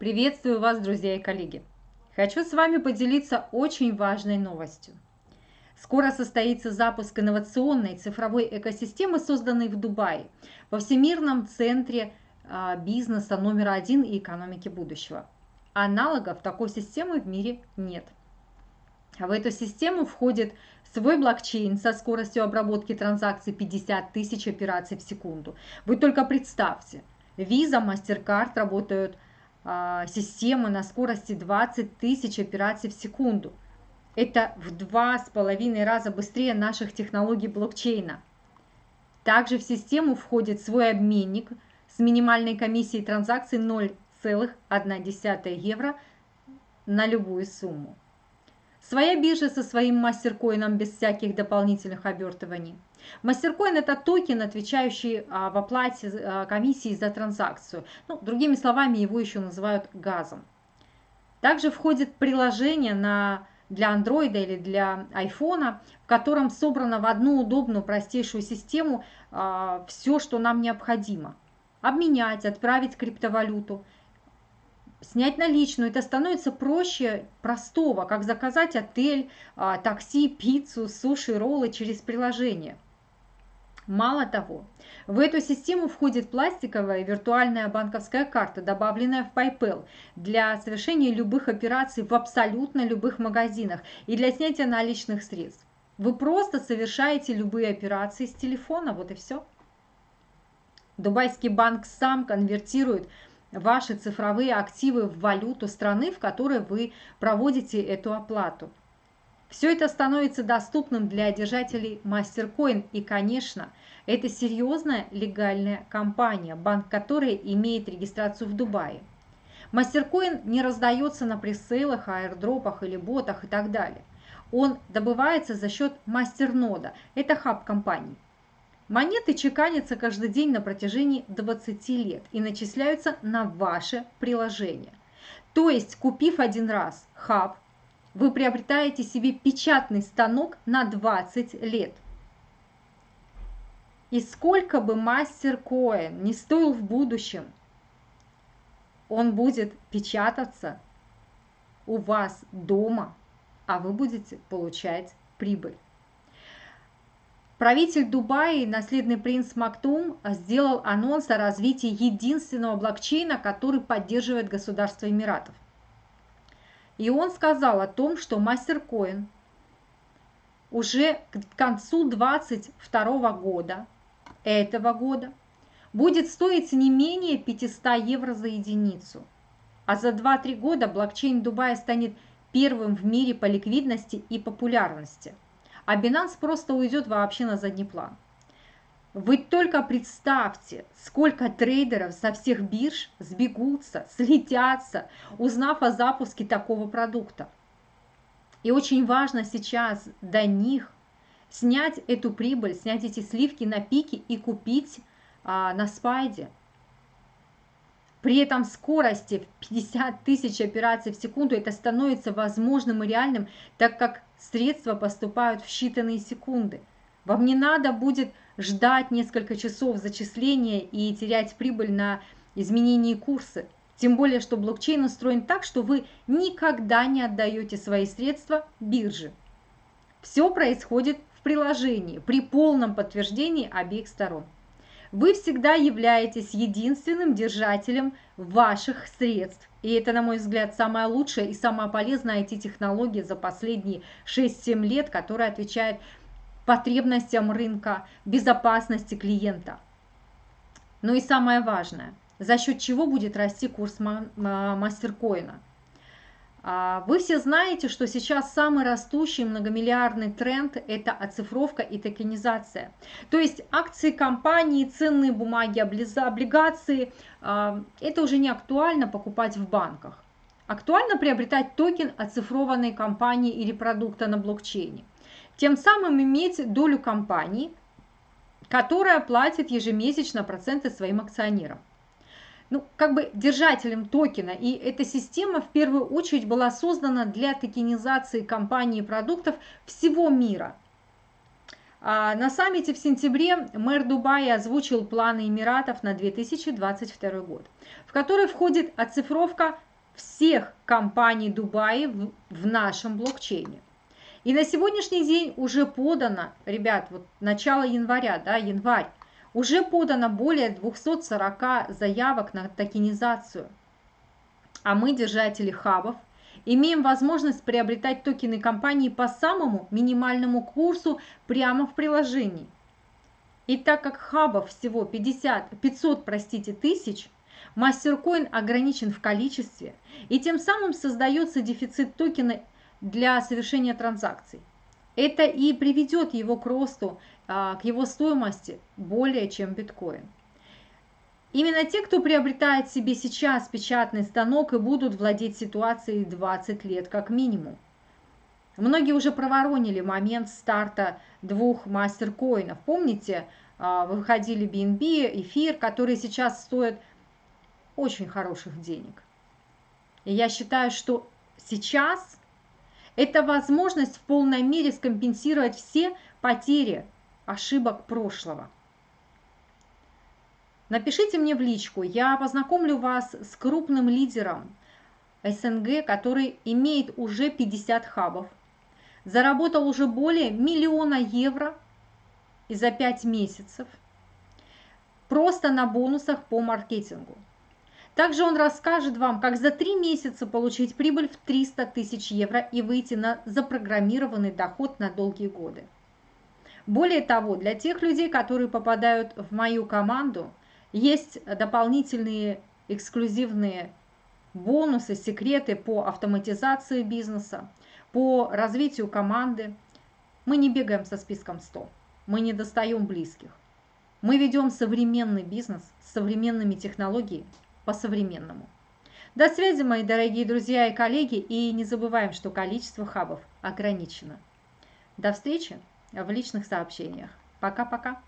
Приветствую вас, друзья и коллеги! Хочу с вами поделиться очень важной новостью. Скоро состоится запуск инновационной цифровой экосистемы, созданной в Дубае, во Всемирном центре а, бизнеса номер один и экономики будущего. Аналогов такой системы в мире нет. В эту систему входит свой блокчейн со скоростью обработки транзакций 50 тысяч операций в секунду. Вы только представьте, Visa, MasterCard работают системы на скорости 20 тысяч операций в секунду. Это в два с половиной раза быстрее наших технологий блокчейна. Также в систему входит свой обменник с минимальной комиссией транзакций 0,1 евро на любую сумму. Своя биржа со своим мастеркоином без всяких дополнительных обертываний. Мастеркоин – это токен, отвечающий а, в оплате а, комиссии за транзакцию. Ну, другими словами, его еще называют газом. Также входит приложение на, для Android или для iPhone, в котором собрано в одну удобную, простейшую систему а, все, что нам необходимо. Обменять, отправить криптовалюту, снять наличную. Это становится проще простого, как заказать отель, такси, пиццу, суши, роллы через приложение. Мало того, в эту систему входит пластиковая виртуальная банковская карта, добавленная в PayPal для совершения любых операций в абсолютно любых магазинах и для снятия наличных средств. Вы просто совершаете любые операции с телефона, вот и все. Дубайский банк сам конвертирует ваши цифровые активы в валюту страны, в которой вы проводите эту оплату. Все это становится доступным для держателей MasterCoin и, конечно, это серьезная легальная компания, банк которой имеет регистрацию в Дубае. MasterCoin не раздается на пресейлах, аирдропах или ботах и так далее. Он добывается за счет мастернода, это хаб компании. Монеты чеканятся каждый день на протяжении 20 лет и начисляются на ваше приложение. То есть, купив один раз хаб, вы приобретаете себе печатный станок на 20 лет. И сколько бы мастер коин не стоил в будущем, он будет печататься у вас дома, а вы будете получать прибыль. Правитель Дубая, наследный принц Мактум, сделал анонс о развитии единственного блокчейна, который поддерживает государство Эмиратов – и он сказал о том, что MasterCoin уже к концу 2022 года, этого года, будет стоить не менее 500 евро за единицу. А за 2-3 года блокчейн Дубая станет первым в мире по ликвидности и популярности. А Binance просто уйдет вообще на задний план. Вы только представьте, сколько трейдеров со всех бирж сбегутся, слетятся, узнав о запуске такого продукта. И очень важно сейчас до них снять эту прибыль, снять эти сливки на пике и купить а, на спайде. При этом скорости в 50 тысяч операций в секунду это становится возможным и реальным, так как средства поступают в считанные секунды. Вам не надо будет ждать несколько часов зачисления и терять прибыль на изменении курса. Тем более, что блокчейн устроен так, что вы никогда не отдаете свои средства бирже. Все происходит в приложении при полном подтверждении обеих сторон. Вы всегда являетесь единственным держателем ваших средств. И это, на мой взгляд, самая лучшая и самая полезная IT-технология за последние 6-7 лет, которая отвечает потребностям рынка, безопасности клиента. Ну и самое важное, за счет чего будет расти курс мастеркоина. А, вы все знаете, что сейчас самый растущий многомиллиардный тренд – это оцифровка и токенизация. То есть акции компании, ценные бумаги, облигации а, – это уже не актуально покупать в банках. Актуально приобретать токен оцифрованной компании или продукта на блокчейне тем самым иметь долю компании, которая платит ежемесячно проценты своим акционерам. Ну, как бы держателем токена, и эта система в первую очередь была создана для токенизации компаний и продуктов всего мира. А на саммите в сентябре мэр Дубая озвучил планы Эмиратов на 2022 год, в который входит оцифровка всех компаний Дубая в, в нашем блокчейне. И на сегодняшний день уже подано, ребят, вот начало января, да, январь, уже подано более 240 заявок на токенизацию. А мы, держатели хабов, имеем возможность приобретать токены компании по самому минимальному курсу прямо в приложении. И так как хабов всего 50, 500 простите, тысяч, мастеркоин ограничен в количестве, и тем самым создается дефицит токена для совершения транзакций. Это и приведет его к росту, а, к его стоимости более чем биткоин. Именно те, кто приобретает себе сейчас печатный станок и будут владеть ситуацией 20 лет как минимум. Многие уже проворонили момент старта двух мастер-коинов. Помните, а, выходили BNB, эфир, которые сейчас стоят очень хороших денег. И я считаю, что сейчас это возможность в полной мере скомпенсировать все потери ошибок прошлого. Напишите мне в личку, я познакомлю вас с крупным лидером СНГ, который имеет уже 50 хабов, заработал уже более миллиона евро и за 5 месяцев просто на бонусах по маркетингу. Также он расскажет вам, как за 3 месяца получить прибыль в 300 тысяч евро и выйти на запрограммированный доход на долгие годы. Более того, для тех людей, которые попадают в мою команду, есть дополнительные эксклюзивные бонусы, секреты по автоматизации бизнеса, по развитию команды. Мы не бегаем со списком 100, мы не достаем близких. Мы ведем современный бизнес с современными технологиями по-современному. До связи, мои дорогие друзья и коллеги, и не забываем, что количество хабов ограничено. До встречи в личных сообщениях. Пока-пока.